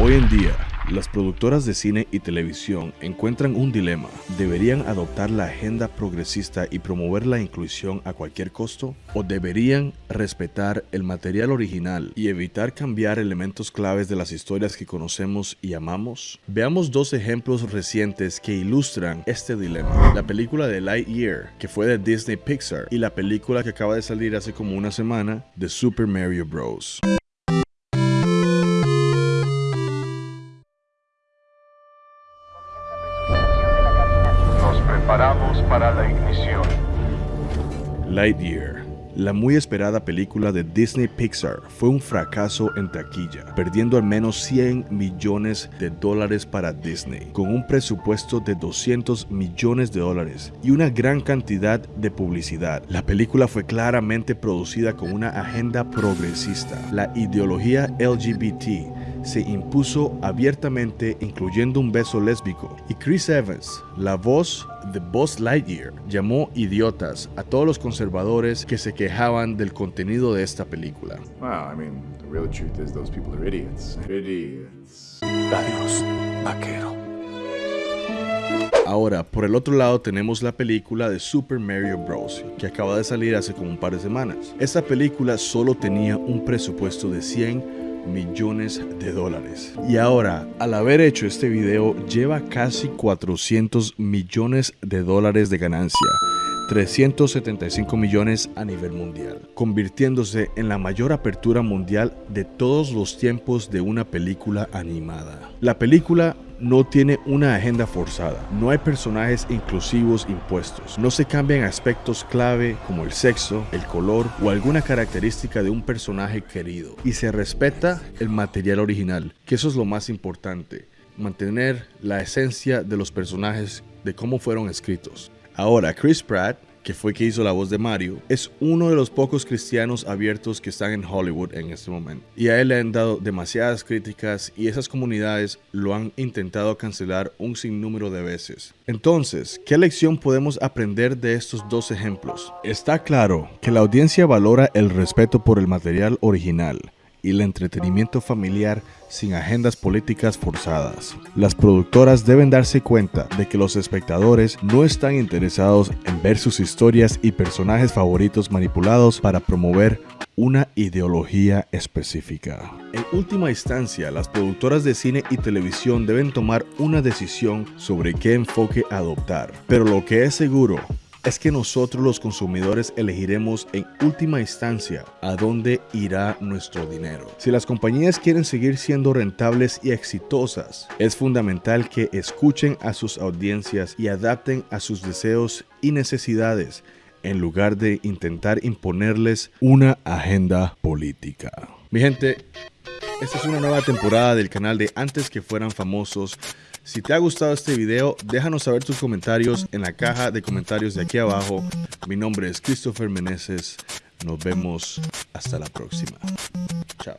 Hoy en día, las productoras de cine y televisión encuentran un dilema. ¿Deberían adoptar la agenda progresista y promover la inclusión a cualquier costo? ¿O deberían respetar el material original y evitar cambiar elementos claves de las historias que conocemos y amamos? Veamos dos ejemplos recientes que ilustran este dilema. La película de Lightyear, que fue de Disney Pixar, y la película que acaba de salir hace como una semana de Super Mario Bros. Paramos para la ignición. Lightyear, la muy esperada película de Disney Pixar, fue un fracaso en taquilla, perdiendo al menos 100 millones de dólares para Disney, con un presupuesto de 200 millones de dólares y una gran cantidad de publicidad. La película fue claramente producida con una agenda progresista. La ideología LGBT se impuso abiertamente incluyendo un beso lésbico y Chris Evans, la voz de Buzz Lightyear, llamó idiotas a todos los conservadores que se quejaban del contenido de esta película. Well, I mean, the real truth is those people are idiots. Idiots. Adiós, vaquero. Ahora, por el otro lado tenemos la película de Super Mario Bros. que acaba de salir hace como un par de semanas. Esta película solo tenía un presupuesto de 100 millones de dólares. Y ahora, al haber hecho este video, lleva casi 400 millones de dólares de ganancia. 375 millones a nivel mundial, convirtiéndose en la mayor apertura mundial de todos los tiempos de una película animada. La película no tiene una agenda forzada, no hay personajes inclusivos impuestos, no se cambian aspectos clave como el sexo, el color o alguna característica de un personaje querido, y se respeta el material original, que eso es lo más importante, mantener la esencia de los personajes de cómo fueron escritos. Ahora, Chris Pratt que fue que hizo la voz de Mario, es uno de los pocos cristianos abiertos que están en Hollywood en este momento. Y a él le han dado demasiadas críticas y esas comunidades lo han intentado cancelar un sinnúmero de veces. Entonces, ¿qué lección podemos aprender de estos dos ejemplos? Está claro que la audiencia valora el respeto por el material original y el entretenimiento familiar sin agendas políticas forzadas. Las productoras deben darse cuenta de que los espectadores no están interesados en ver sus historias y personajes favoritos manipulados para promover una ideología específica. En última instancia, las productoras de cine y televisión deben tomar una decisión sobre qué enfoque adoptar. Pero lo que es seguro es que nosotros los consumidores elegiremos en última instancia a dónde irá nuestro dinero. Si las compañías quieren seguir siendo rentables y exitosas, es fundamental que escuchen a sus audiencias y adapten a sus deseos y necesidades en lugar de intentar imponerles una agenda política. Mi gente, esta es una nueva temporada del canal de Antes que fueran famosos. Si te ha gustado este video, déjanos saber tus comentarios en la caja de comentarios de aquí abajo. Mi nombre es Christopher Meneses. Nos vemos hasta la próxima. Chao.